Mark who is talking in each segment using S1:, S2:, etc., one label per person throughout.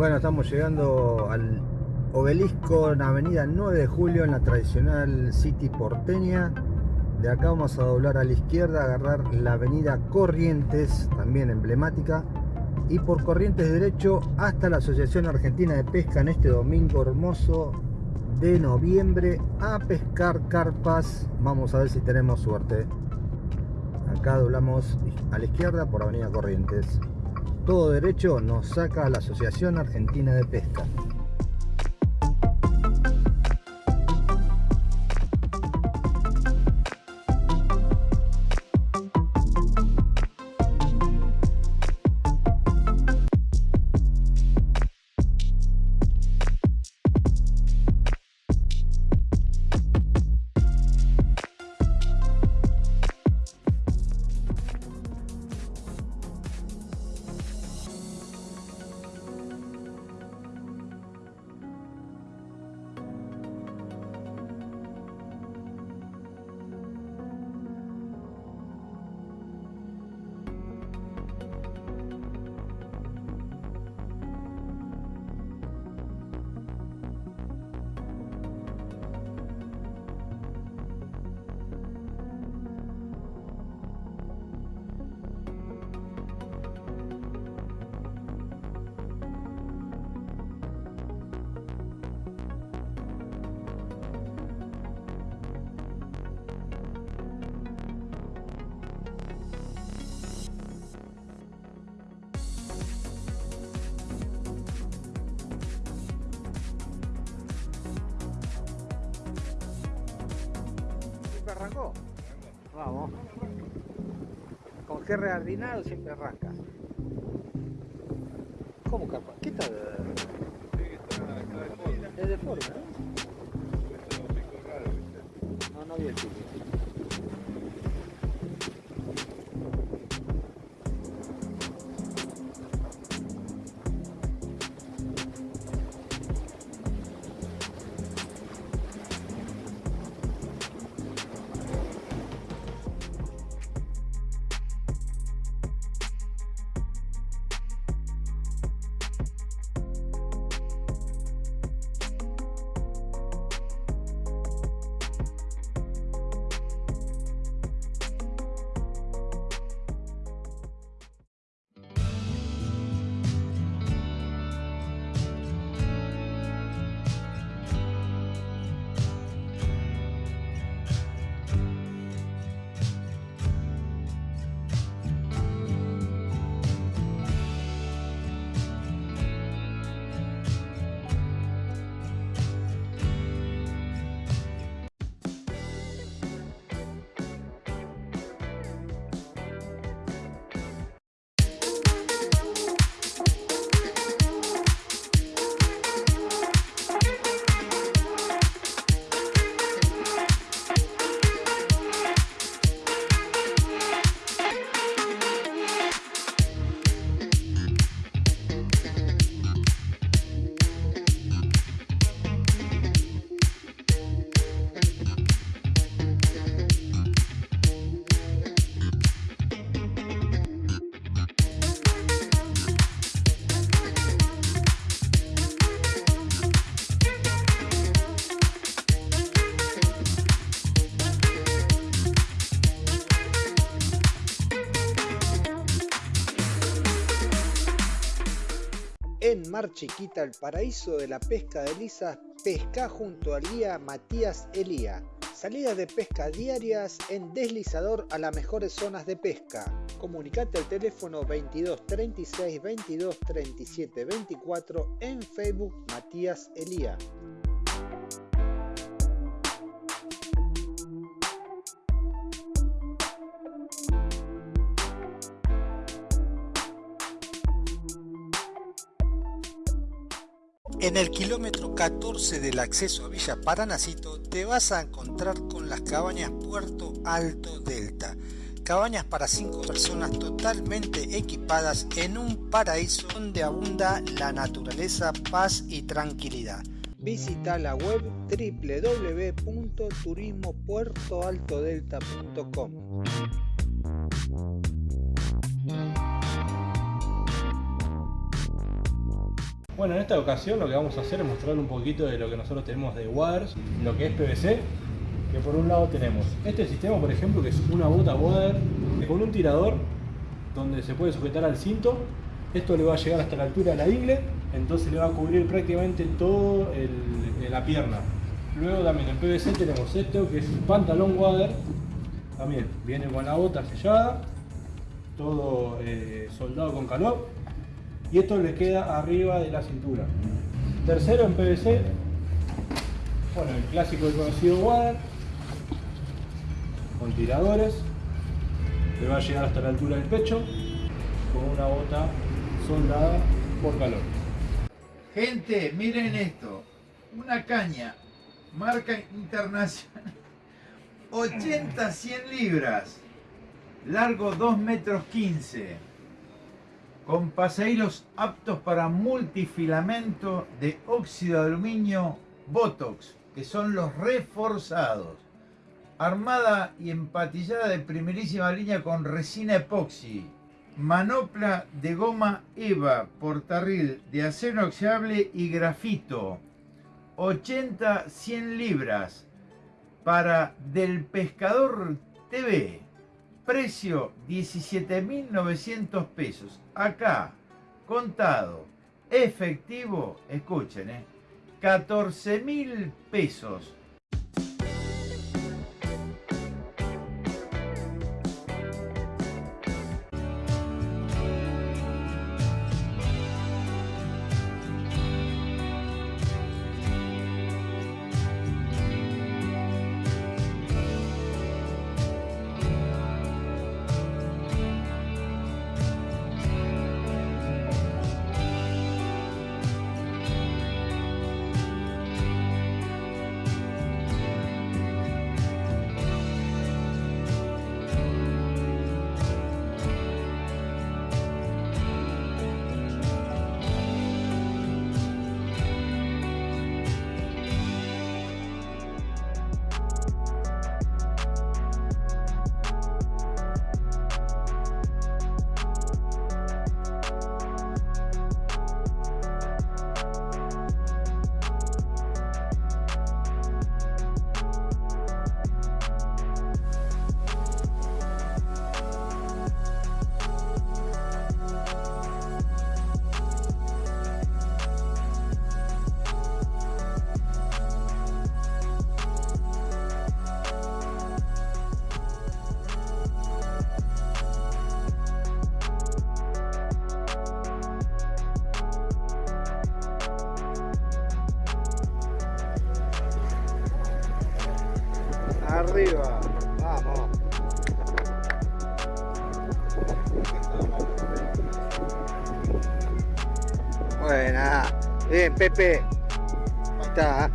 S1: Bueno, estamos llegando al obelisco en Avenida 9 de Julio, en la tradicional City porteña. De acá vamos a doblar a la izquierda, agarrar la Avenida Corrientes, también emblemática. Y por Corrientes derecho hasta la Asociación Argentina de Pesca en este domingo hermoso de noviembre a pescar carpas. Vamos a ver si tenemos suerte. Acá doblamos a la izquierda por Avenida Corrientes todo derecho nos saca a la Asociación Argentina de Pesca. Arrancó? Vamos. Con G reardinado siempre arranca. ¿Cómo capa? ¿Qué tal? Es deforme, ¿eh? No, no vi el. Chiquita, el paraíso de la pesca de lisas, pesca junto al guía Matías Elía. Salidas de pesca diarias en deslizador a las mejores zonas de pesca. Comunicate al teléfono 22 36 22 37 24 en Facebook Matías Elía. En el kilómetro 14 del acceso a Villa Paranacito te vas a encontrar con las cabañas Puerto Alto Delta. Cabañas para 5 personas totalmente equipadas en un paraíso donde abunda la naturaleza, paz y tranquilidad. Visita la web www.turismopuertoaltodelta.com.
S2: Bueno, en esta ocasión lo que vamos a hacer es mostrar un poquito de lo que nosotros tenemos de waders, lo que es PVC, que por un lado tenemos este sistema, por ejemplo, que es una bota wader con un tirador donde se puede sujetar al cinto. Esto le va a llegar hasta la altura de la ingle, entonces le va a cubrir prácticamente todo el, la pierna. Luego también en PVC tenemos esto que es pantalón wader, también viene con la bota sellada, todo eh, soldado con calor y esto le queda arriba de la cintura. Tercero en PVC, bueno, el clásico y conocido wader con tiradores, le va a llegar hasta la altura del pecho. Con una bota soldada por calor.
S3: Gente, miren esto, una caña, marca internacional, 80-100 libras, largo 2 metros 15, con pasahilos aptos para multifilamento de óxido de aluminio Botox, que son los reforzados, armada y empatillada de primerísima línea con resina epoxi, manopla de goma EVA, portarril de acero inoxidable y grafito, 80-100 libras, para Del Pescador TV, precio 17.900 pesos, acá, contado, efectivo, escuchen, eh, 14.000 pesos,
S1: Arriba, vamos. Buena. Bien, Pepe. Ahí está.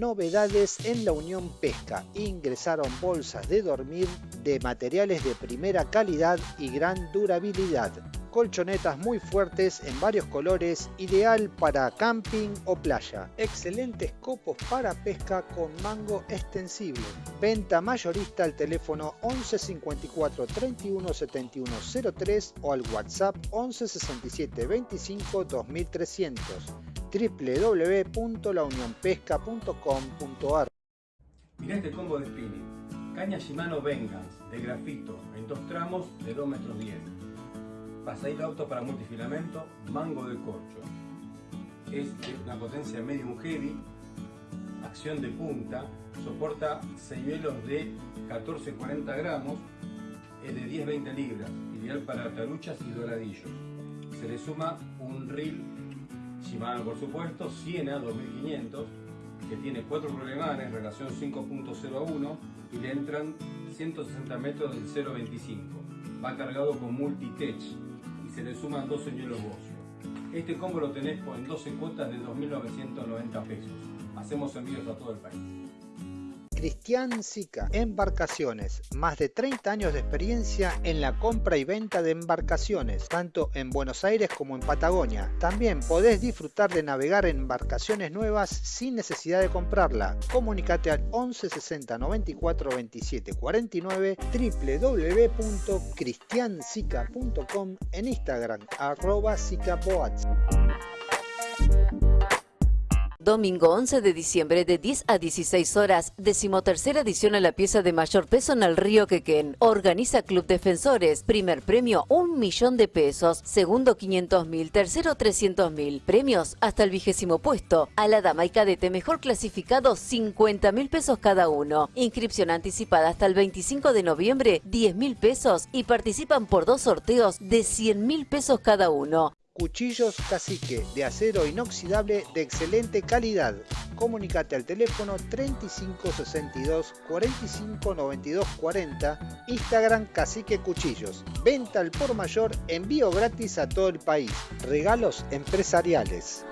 S1: Novedades en la Unión Pesca. Ingresaron bolsas de dormir de materiales de primera calidad y gran durabilidad colchonetas muy fuertes en varios colores, ideal para camping o playa. Excelentes copos para pesca con mango extensible. Venta mayorista al teléfono 11 54 31 71 03 o al WhatsApp 11 67 25 2300 www.launionpesca.com.ar
S4: Mirá este combo de spinning. Caña Shimano Vengeance de grafito en dos tramos de 2 metros 10 pasadito auto para multifilamento, mango de corcho. Es de una potencia medium heavy, acción de punta, soporta señuelos de 14-40 gramos, es de 10-20 libras, ideal para taruchas y doradillos. Se le suma un reel Shimano por supuesto, Siena 2500, que tiene 4 problemanes, relación 5.0 a 1 y le entran 160 metros del 0.25. Va cargado con multi-tech, se le suman dos señuelos Bocio. Este combo lo tenés en 12 cuotas de 2.990 pesos. Hacemos envíos a todo el país.
S1: Cristian Sica, Embarcaciones, más de 30 años de experiencia en la compra y venta de embarcaciones, tanto en Buenos Aires como en Patagonia. También podés disfrutar de navegar en embarcaciones nuevas sin necesidad de comprarla. Comunicate al 11 60 94 27 49 www.cristiansica.com en Instagram arroba sicaboats.
S5: Domingo 11 de diciembre de 10 a 16 horas, decimotercera edición a la pieza de mayor peso en el río Quequén. Organiza Club Defensores. Primer premio, un millón de pesos. Segundo, 500 mil. Tercero, 300 mil. Premios hasta el vigésimo puesto. A la dama y cadete mejor clasificado, 50 mil pesos cada uno. Inscripción anticipada hasta el 25 de noviembre, 10 mil pesos. Y participan por dos sorteos de 100 mil pesos cada uno.
S1: Cuchillos Cacique de acero inoxidable de excelente calidad. Comunicate al teléfono 3562 45 92 40, Instagram Cacique Cuchillos. Venta al por mayor, envío gratis a todo el país. Regalos empresariales.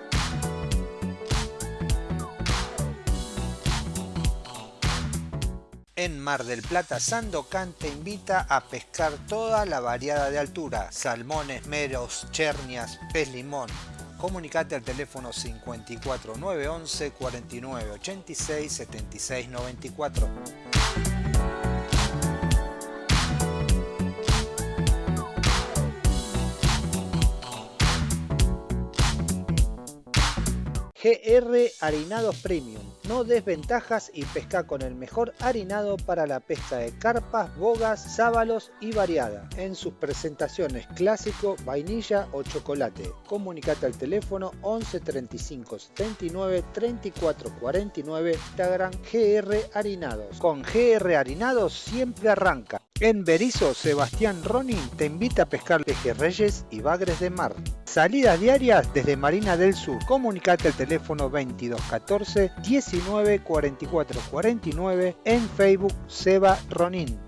S1: En Mar del Plata, Sandocan te invita a pescar toda la variada de altura, salmones, meros, chernias, pez limón. Comunicate al teléfono 54911 4986 7694. GR Harinados Premium. No desventajas y pesca con el mejor harinado para la pesca de carpas, bogas, sábalos y variada. En sus presentaciones clásico, vainilla o chocolate. Comunicate al teléfono 11 35 79 34 49 Instagram GR Harinados. Con GR Harinados siempre arranca. En Berizo, Sebastián Ronin te invita a pescar pejerreyes y bagres de mar. Salidas diarias desde Marina del Sur. Comunicate al teléfono 2214 19 44 49 en Facebook Seba Ronin.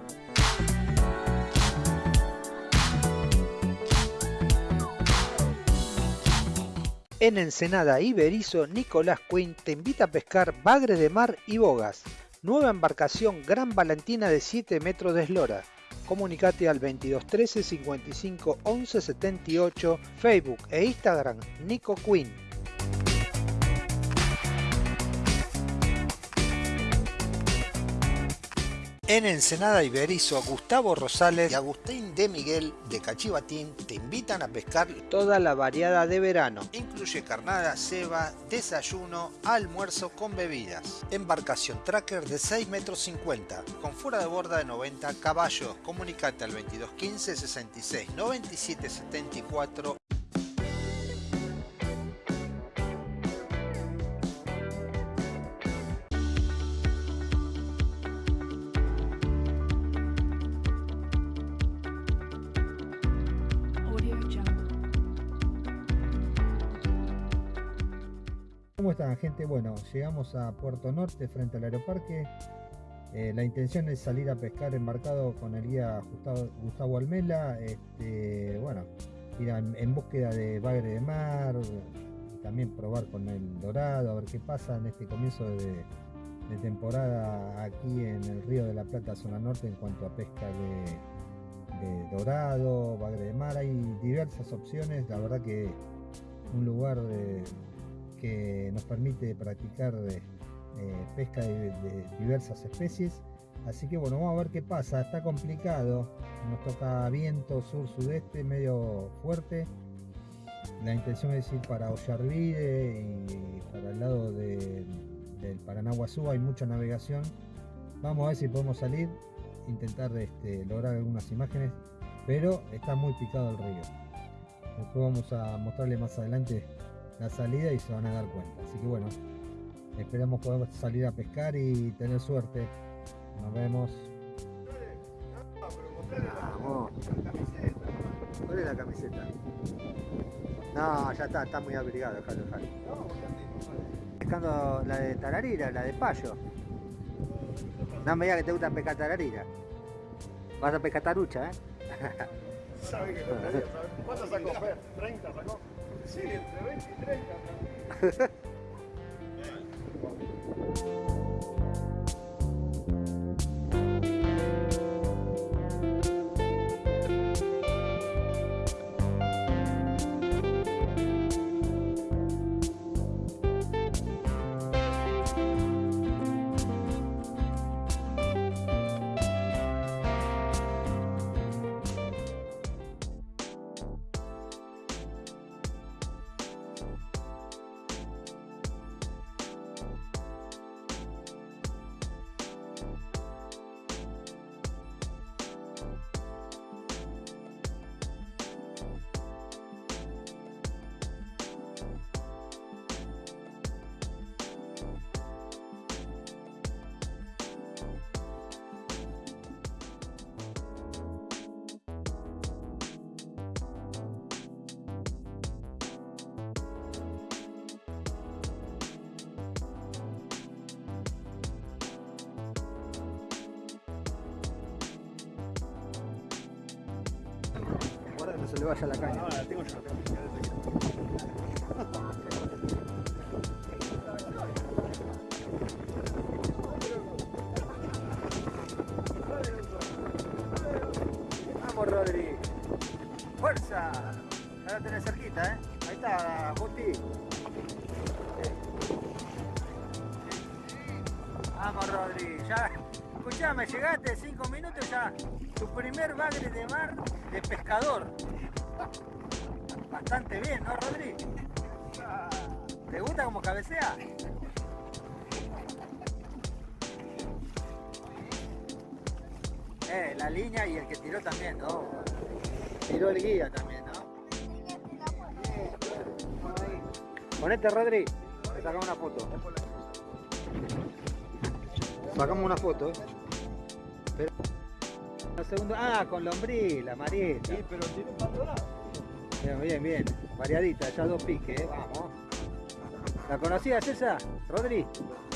S1: En Ensenada y Berizo, Nicolás Quinn te invita a pescar bagres de mar y bogas. Nueva embarcación Gran Valentina de 7 metros de eslora. Comunicate al 2213 55 11 78, Facebook e Instagram Nico Quinn. En Ensenada Iberizo, Gustavo Rosales y Agustín de Miguel de Cachivatín te invitan a pescar toda la variada de verano. Incluye carnada, ceba, desayuno, almuerzo con bebidas. Embarcación tracker de 6 metros 50 con fuera de borda de 90 caballos. Comunicate al 2215 66 97 74 ¿Cómo están gente? Bueno, llegamos a Puerto Norte frente al aeroparque. Eh, la intención es salir a pescar embarcado con el guía Gustavo, Almela. Este, bueno, ir en, búsqueda de bagre de mar, también probar con el dorado, a ver qué pasa en este comienzo de, temporada aquí en el río de la Plata, zona norte, en cuanto a pesca de, de dorado, bagre de mar. Hay diversas opciones, la verdad que un lugar de, que nos permite practicar eh, pesca de, diversas especies. Así que bueno, vamos a ver qué pasa. Está complicado. Nos toca viento sur-sudeste medio fuerte. La intención es ir para Ollarvide y para el lado del Paranaguazú hay mucha navegación. Vamos a ver si podemos salir, intentar este, lograr algunas imágenes, pero está muy picado el río. Después vamos a mostrarle más adelante la salida y se van a dar cuenta. Así que bueno, esperamos poder salir a pescar y tener suerte. Nos vemos. Vamos. ¿Cuál es la camiseta? No, ya está, está muy abrigado, dejalo, dejalo. Pescando la de tararira, la de payo. No me digas que te gusta pescar tararira. Vas a pescar tarucha, ¿eh?
S6: ¿Sabe que ¿Cuánto sacó Fer? ¿30 sacó? Sí, entre 20 y 30.
S1: se le vaya la caña. Bastante bien, ¿no, Rodri? ¿Te gusta como cabecea? Eh, la línea y el que tiró también, ¿no? Tiró el guía también, ¿no? Ponete, Rodri. Te sacamos una foto. Sacamos una foto, ¿eh? Segundo... Ah, con lombriz, la marieta.
S6: Sí, pero tiene un.
S1: Bien, bien, bien. Variadita, ya dos piques, ¿eh? vamos. ¿La conocías esa, Rodri?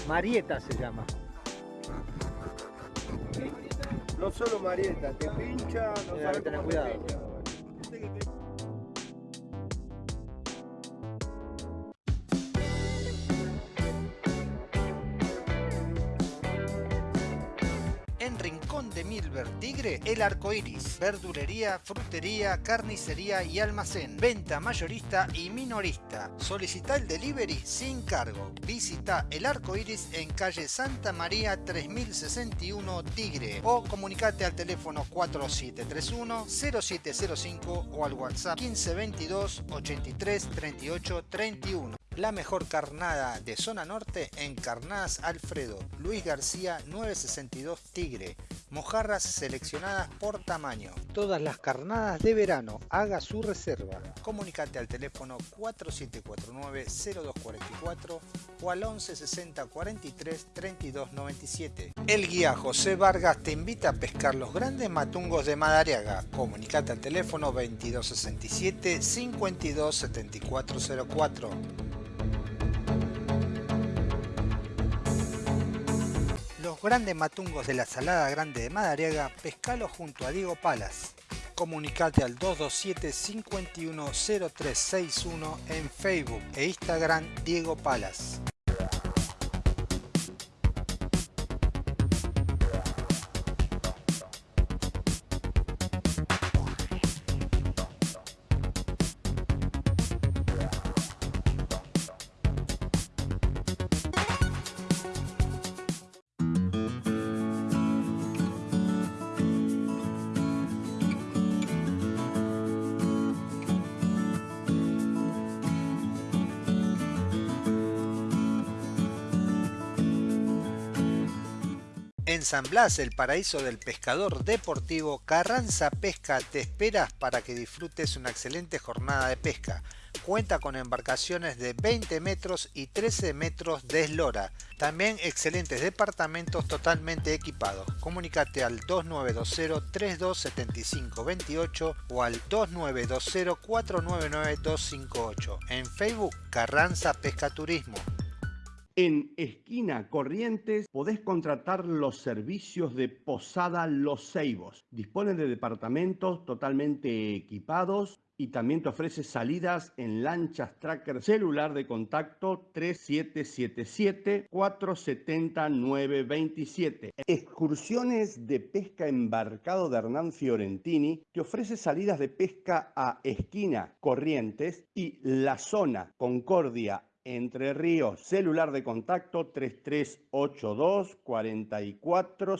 S1: Marieta se llama.
S6: No solo Marieta, te pincha, no sabes
S1: tener
S6: te
S1: cuidado.
S6: pincha.
S1: En Rincón de Milver Tigre, el arco iris, verdulería, frutería, carnicería y almacén, venta mayorista y minorista. Solicita el delivery sin cargo. Visita el arco iris en calle Santa María 3061 Tigre o comunicate al teléfono 4731 0705 o al WhatsApp 1522 83 38 31. La mejor carnada de zona norte en Carnadas Alfredo, Luis García 962 Tigre, mojarras seleccionadas por tamaño. Todas las carnadas de verano, haga su reserva. Comunicate al teléfono 4749-0244 o al 1160 43 32 97. El guía José Vargas te invita a pescar los grandes matungos de Madariaga. Comunicate al teléfono 2267 52 grandes matungos de la Salada Grande de Madariaga, pescalo junto a Diego Palas. Comunicate al 227-510361 en Facebook e Instagram Diego Palas. En San Blas, el paraíso del pescador deportivo, Carranza Pesca te espera para que disfrutes una excelente jornada de pesca. Cuenta con embarcaciones de 20 metros y 13 metros de eslora. También excelentes departamentos totalmente equipados. Comunícate al 2920-327528 o al 2920-499-258. En Facebook, Carranza Pesca Turismo.
S7: En Esquina Corrientes podés contratar los servicios de Posada Los Ceibos. Dispone de departamentos totalmente equipados y también te ofrece salidas en lanchas tracker celular de contacto 3777-470-927. Excursiones de pesca embarcado de Hernán Fiorentini te ofrece salidas de pesca a Esquina Corrientes y La Zona Concordia entre Ríos, celular de contacto 3382 44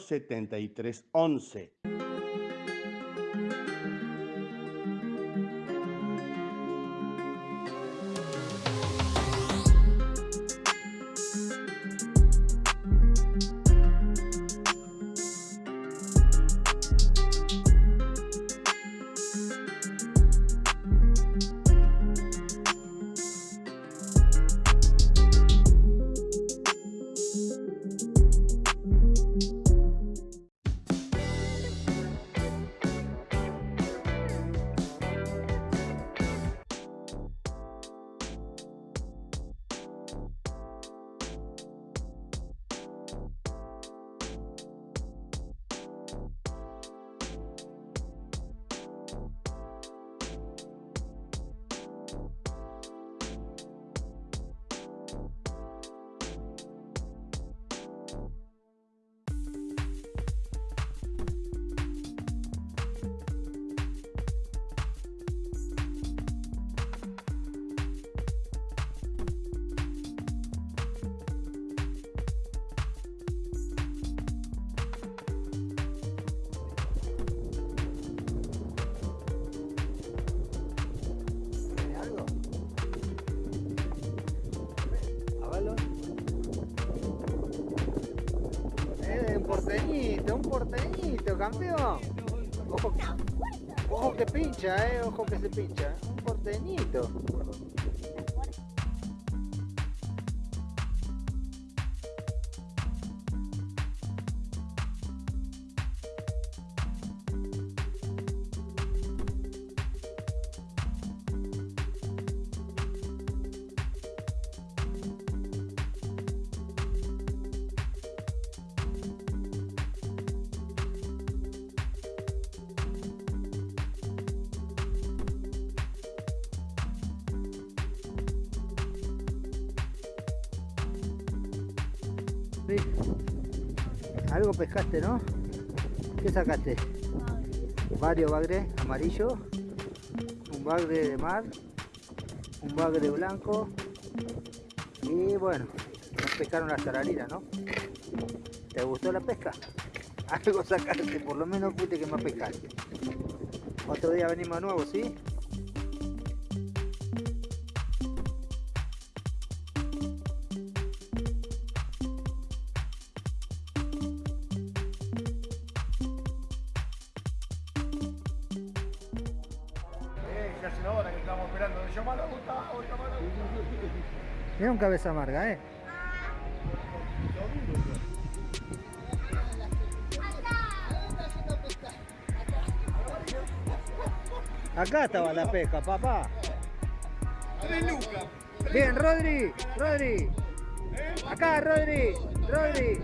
S1: un porteñito, campeón. Ojo que pincha, eh, ojo que se pincha. Un porteñito. Varios bagres amarillo, un bagre de mar, un bagre blanco y bueno, nos pescaron las tararinas, ¿no? ¿Te gustó la pesca? Algo sacaste, por lo menos fuiste que más pescaste. Otro día venimos de nuevo, ¿sí? Un cabeza amarga, ¿eh? Acá estaba la pesca, papá. Bien, Rodri, Rodri. Acá, Rodri, Rodri.